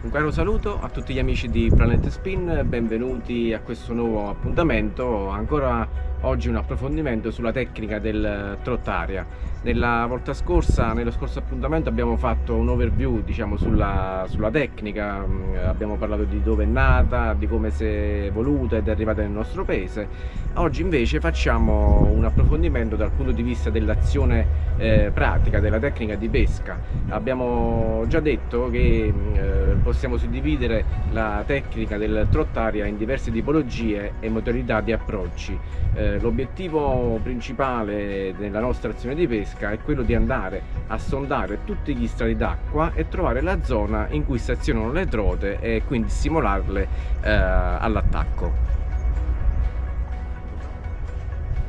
Un caro saluto a tutti gli amici di Planet Spin, benvenuti a questo nuovo appuntamento, ancora oggi un approfondimento sulla tecnica del trottaria. Nella volta scorsa, nello scorso appuntamento abbiamo fatto un overview diciamo, sulla, sulla tecnica, mm, abbiamo parlato di dove è nata, di come si è evoluta ed è arrivata nel nostro paese. Oggi invece facciamo un approfondimento dal punto di vista dell'azione eh, pratica, della tecnica di pesca. Abbiamo già detto che mm, eh, possiamo suddividere la tecnica del trottaria in diverse tipologie e modalità di approcci. Eh, L'obiettivo principale della nostra azione di pesca pesca è quello di andare a sondare tutti gli strati d'acqua e trovare la zona in cui stazionano le trote e quindi stimolarle eh, all'attacco.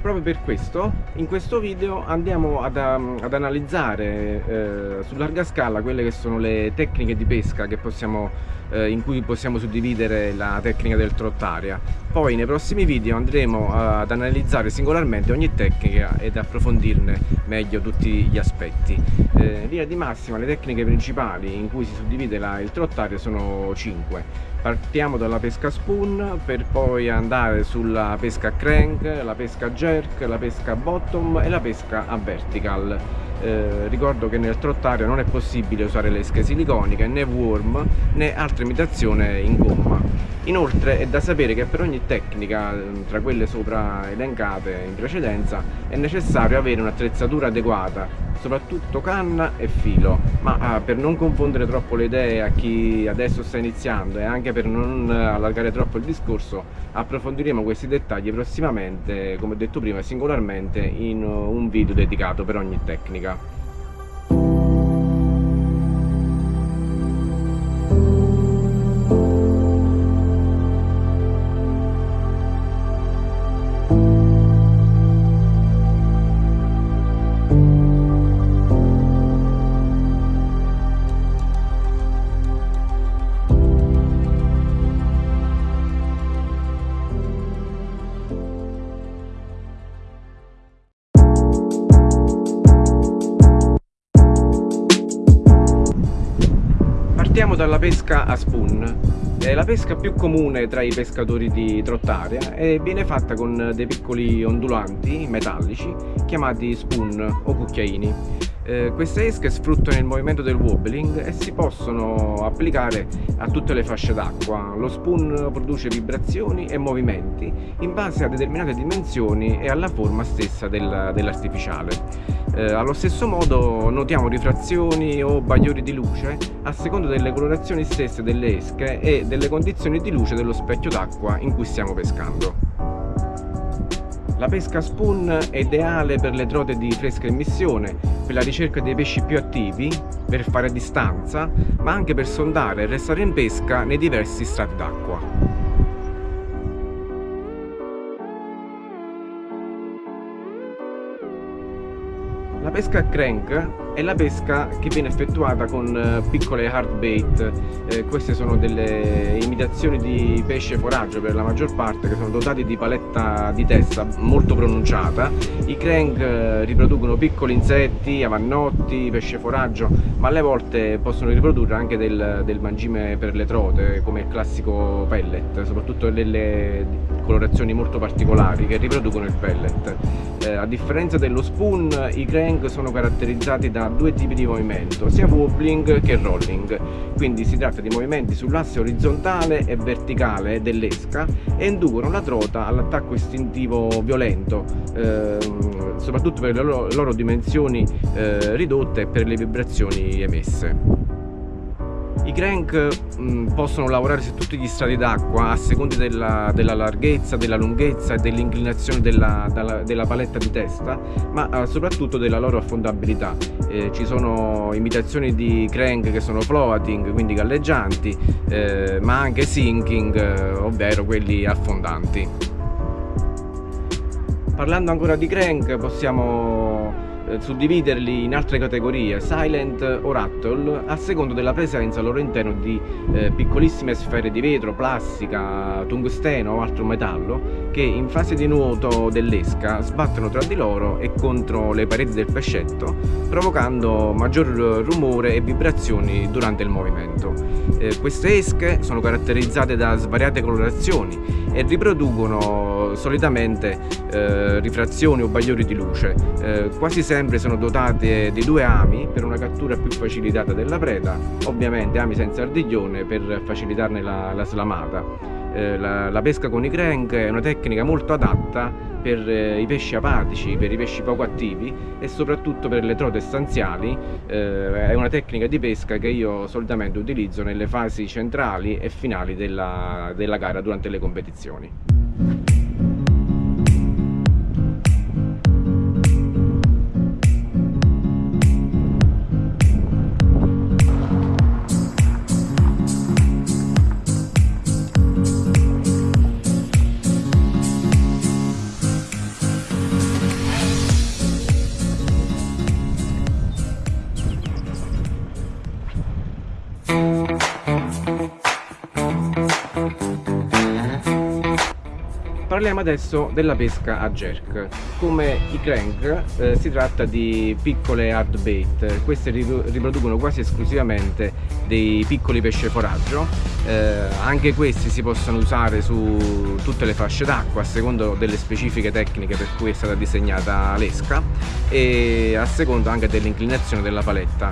Proprio per questo, in questo video andiamo ad, um, ad analizzare eh, su larga scala quelle che sono le tecniche di pesca possiamo, eh, in cui possiamo suddividere la tecnica del trottaria. Poi nei prossimi video andremo ad analizzare singolarmente ogni tecnica ed approfondirne meglio tutti gli aspetti. Eh, in linea di massima le tecniche principali in cui si suddivide la, il trottaria sono 5 partiamo dalla pesca spoon per poi andare sulla pesca crank, la pesca jerk, la pesca bottom e la pesca a vertical eh, ricordo che nel trottario non è possibile usare le esche siliconiche né worm né altre imitazioni in gomma. Inoltre è da sapere che per ogni tecnica tra quelle sopra elencate in precedenza è necessario avere un'attrezzatura adeguata soprattutto canna e filo. Ma ah, per non confondere troppo le idee a chi adesso sta iniziando e anche per non allargare troppo il discorso approfondiremo questi dettagli prossimamente come ho detto prima singolarmente in un video dedicato per ogni tecnica pesca a spoon. È la pesca più comune tra i pescatori di trottaria e viene fatta con dei piccoli ondulanti metallici chiamati spoon o cucchiaini. Eh, queste esche sfruttano il movimento del wobbling e si possono applicare a tutte le fasce d'acqua. Lo spoon produce vibrazioni e movimenti in base a determinate dimensioni e alla forma stessa del, dell'artificiale. Eh, allo stesso modo notiamo rifrazioni o bagliori di luce a seconda delle colorazioni stesse delle esche e delle condizioni di luce dello specchio d'acqua in cui stiamo pescando. La pesca spoon è ideale per le trote di fresca emissione, per la ricerca dei pesci più attivi, per fare distanza, ma anche per sondare e restare in pesca nei diversi strati d'acqua. Pesca a crank è la pesca che viene effettuata con eh, piccole hard bait, eh, queste sono delle imitazioni di pesce foraggio per la maggior parte che sono dotati di paletta di testa molto pronunciata. I crank eh, riproducono piccoli insetti, avannotti, pesce foraggio, ma alle volte possono riprodurre anche del, del mangime per le trote come il classico pellet, soprattutto delle colorazioni molto particolari che riproducono il pellet. Eh, a differenza dello spoon, i crank sono caratterizzati da due tipi di movimento, sia wobbling che rolling, quindi si tratta di movimenti sull'asse orizzontale e verticale dell'esca e inducono la trota all'attacco istintivo violento, ehm, soprattutto per le loro, loro dimensioni eh, ridotte e per le vibrazioni emesse. I crank mh, mm, possono lavorare su tutti gli strati d'acqua a seconda della, della, larghezza, della lunghezza e dell'inclinazione della, della, della, paletta di testa, ma eh, soprattutto della loro affondabilità. Eh, ci sono imitazioni di crank che sono floating, quindi galleggianti, eh, ma anche sinking, eh, ovvero quelli affondanti. Parlando ancora di crank possiamo suddividerli in altre categorie, silent o rattle, a secondo della presenza al loro interno di eh, piccolissime sfere di vetro, plastica, tungsteno o altro metallo che in fase di nuoto dell'esca sbattono tra di loro e contro le pareti del pescetto, provocando maggior rumore e vibrazioni durante il movimento. Eh, queste esche sono caratterizzate da svariate colorazioni e riproducono solitamente eh, rifrazioni o bagliori di luce. Eh, quasi sempre sono dotate di due ami per una cattura più facilitata della preda, ovviamente ami senza ardiglione per facilitarne la, la slamata. Eh, la, la, pesca con i crank è una tecnica molto adatta per eh, i pesci apatici, per i pesci poco attivi e soprattutto per le trote stanziali eh, è una tecnica di pesca che io solitamente utilizzo nelle fasi centrali e finali della, della gara durante le competizioni. Parliamo adesso della pesca a jerk. Come i crank eh, si tratta di piccole hard bait, queste riproducono quasi esclusivamente dei piccoli pesce foraggio, eh, anche questi si possono usare su tutte le fasce d'acqua a secondo delle specifiche tecniche per cui è stata disegnata l'esca e a secondo anche dell'inclinazione della paletta.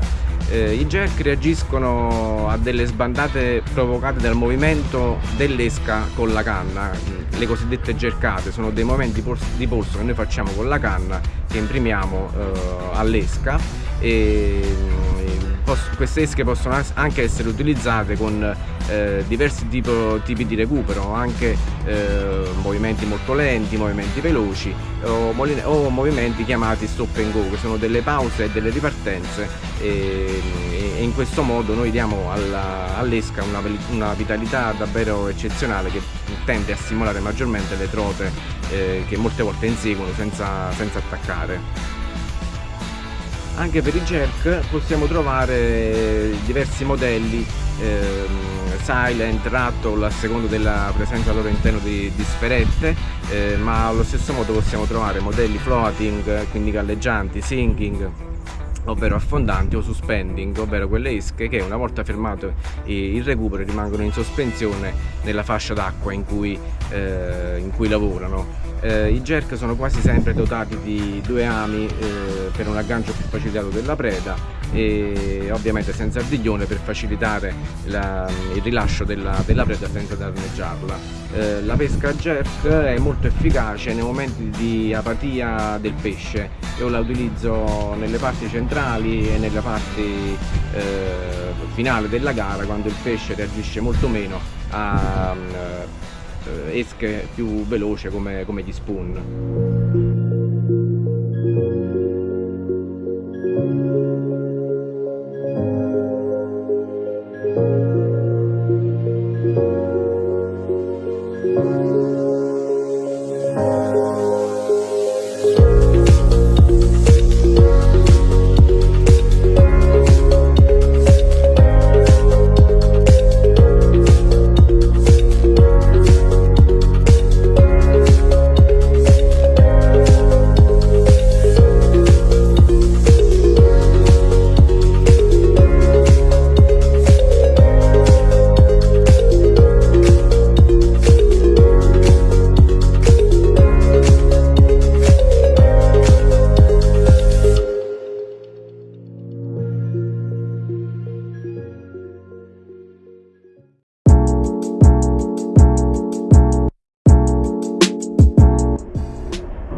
Eh, I jerk reagiscono a delle sbandate provocate dal movimento dell'esca con la canna, le cosiddette jerkate, sono dei movimenti di polso che noi facciamo con la canna che imprimiamo eh, all'esca e queste esche possono anche essere utilizzate con eh, diversi tipo, tipi di recupero, anche eh, movimenti molto lenti, movimenti veloci o, o, movimenti chiamati stop and go, che sono delle pause e delle ripartenze e, e in questo modo noi diamo all'esca una, una, vitalità davvero eccezionale che tende a stimolare maggiormente le trote eh, che molte volte inseguono senza, senza attaccare anche per i jerk possiamo trovare diversi modelli ehm, silent, rattle a seconda della presenza loro interno di, di sferette eh, ma allo stesso modo possiamo trovare modelli floating quindi galleggianti, sinking ovvero affondanti o suspending, ovvero quelle esche che una volta fermato il recupero rimangono in sospensione nella fascia d'acqua in, eh, in, cui lavorano. Eh, I jerk sono quasi sempre dotati di due ami eh, per un aggancio più facilitato della preda e ovviamente senza ardiglione per facilitare la, il rilascio della, della, preda senza danneggiarla. Eh, la pesca jerk è molto efficace nei momenti di apatia del pesce, io la utilizzo nelle parti centrali e nella parte eh, finale della gara quando il pesce reagisce molto meno a eh, esche più veloce come, come gli spoon.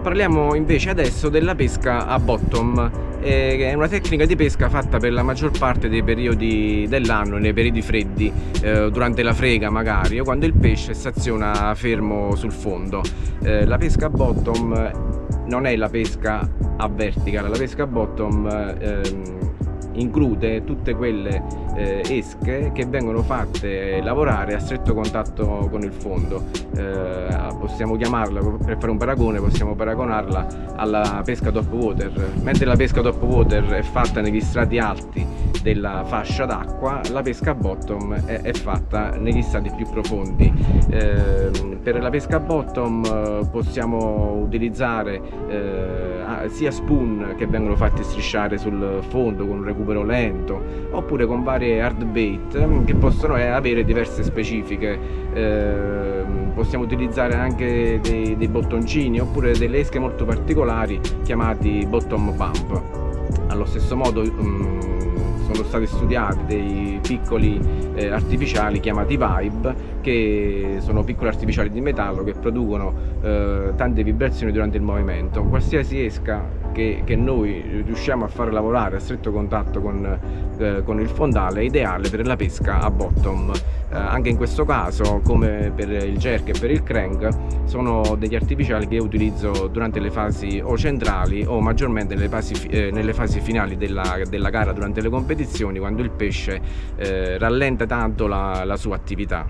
Parliamo invece adesso della pesca a bottom, eh, è una tecnica di pesca fatta per la maggior parte dei periodi dell'anno, nei periodi freddi, eh, durante la frega magari, o quando il pesce staziona fermo sul fondo. Eh, la pesca a bottom non è la pesca a vertical, la pesca a bottom ehm, include tutte quelle eh, esche che vengono fatte lavorare a stretto contatto con il fondo. Eh, possiamo chiamarla, per fare un paragone, possiamo paragonarla alla pesca top water. Mentre la pesca top water è fatta negli strati alti della fascia d'acqua, la pesca bottom è, è, fatta negli strati più profondi. Eh, per la pesca bottom eh, possiamo utilizzare eh, sia spoon che vengono fatti strisciare sul fondo con un recupero lento oppure con varie hard bait mm, che possono eh, avere diverse specifiche. Eh, possiamo utilizzare anche dei, dei bottoncini oppure delle esche molto particolari chiamati bottom pump. Allo stesso modo um, sono stati studiati dei piccoli eh, artificiali chiamati Vibe che sono piccoli artificiali di metallo che producono eh, tante vibrazioni durante il movimento. Qualsiasi esca che, che, noi riusciamo a fare lavorare a stretto contatto con, eh, con il fondale è ideale per la pesca a bottom. Eh, anche in questo caso, come per il jerk e per il crank, sono degli artificiali che utilizzo durante le fasi o centrali o maggiormente nelle fasi, eh, nelle fasi finali della, della, gara durante le competizioni, quando il pesce eh, rallenta tanto la, la sua attività.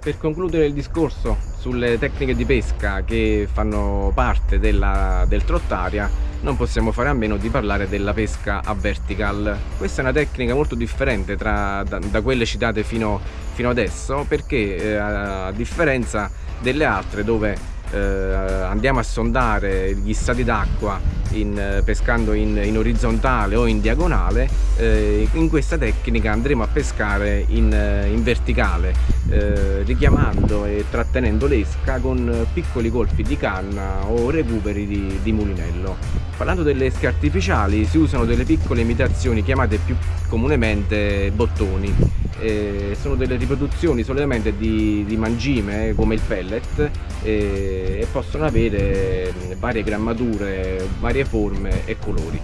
Per concludere il discorso sulle tecniche di pesca che fanno parte della, del trottaria non possiamo fare a meno di parlare della pesca a vertical. Questa è una tecnica molto differente tra, da, da, quelle citate fino, fino adesso perché eh, a differenza delle altre dove eh, andiamo a sondare gli stati d'acqua in, eh, pescando in, in, orizzontale o in diagonale, eh, in questa tecnica andremo a pescare in, eh, in verticale, eh, richiamando e trattenendo l'esca con piccoli colpi di canna o recuperi di, di mulinello. Parlando delle esche artificiali si usano delle piccole imitazioni chiamate più comunemente bottoni eh, sono delle riproduzioni solitamente di, di mangime come il pellet eh, e possono avere varie grammature, varie forme e colori.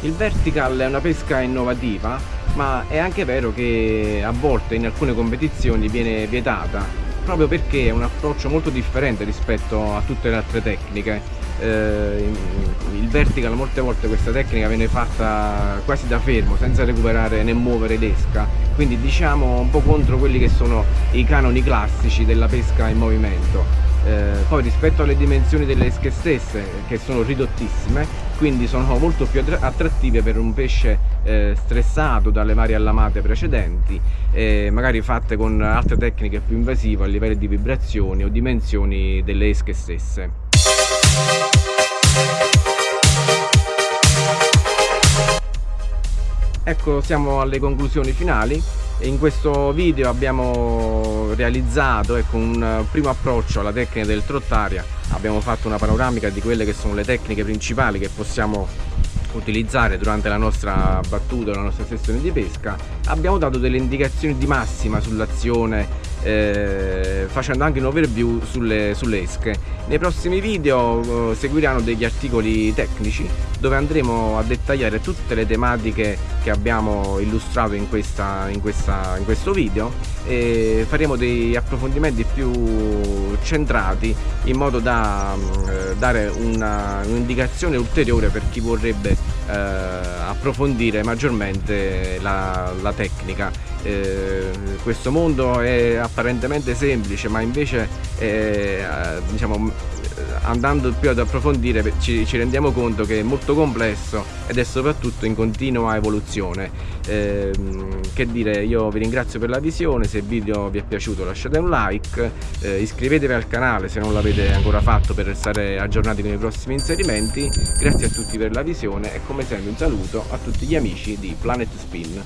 Il vertical è una pesca innovativa ma è anche vero che a volte in alcune competizioni viene vietata proprio perché è un approccio molto differente rispetto a tutte le altre tecniche. Eh, il vertical molte volte questa tecnica viene fatta quasi da fermo senza recuperare né muovere l'esca. Quindi diciamo un po' contro quelli che sono i canoni classici della pesca in movimento eh, poi rispetto alle dimensioni delle esche stesse che sono ridottissime quindi sono molto più attrattive per un pesce eh, stressato dalle varie allamate precedenti eh, magari fatte con altre tecniche più invasive a livello di vibrazioni o dimensioni delle esche stesse. Ecco, siamo alle conclusioni finali in questo video abbiamo realizzato ecco, un primo approccio alla tecnica del trottaria. Abbiamo fatto una panoramica di quelle che sono le tecniche principali che possiamo utilizzare durante la nostra battuta, la nostra sessione di pesca. Abbiamo dato delle indicazioni di massima sull'azione eh, facendo anche un overview sulle, sulle esche. Nei prossimi video eh, seguiranno degli articoli tecnici dove andremo a dettagliare tutte le tematiche che abbiamo illustrato in, questa, in, questa, in questo video e faremo dei approfondimenti più centrati in modo da eh, dare un'indicazione un ulteriore per chi vorrebbe eh, approfondire maggiormente la, la tecnica. Eh, questo mondo è apparentemente semplice ma invece è, eh, diciamo, andando più ad approfondire ci, ci, rendiamo conto che è molto complesso ed è soprattutto in continua evoluzione. Eh, che dire io vi ringrazio per la visione se il video vi è piaciuto lasciate un like eh, iscrivetevi al canale se non l'avete ancora fatto per restare aggiornati con i prossimi inserimenti. Grazie a tutti per la visione e come sempre un saluto a tutti gli amici di Planet Spin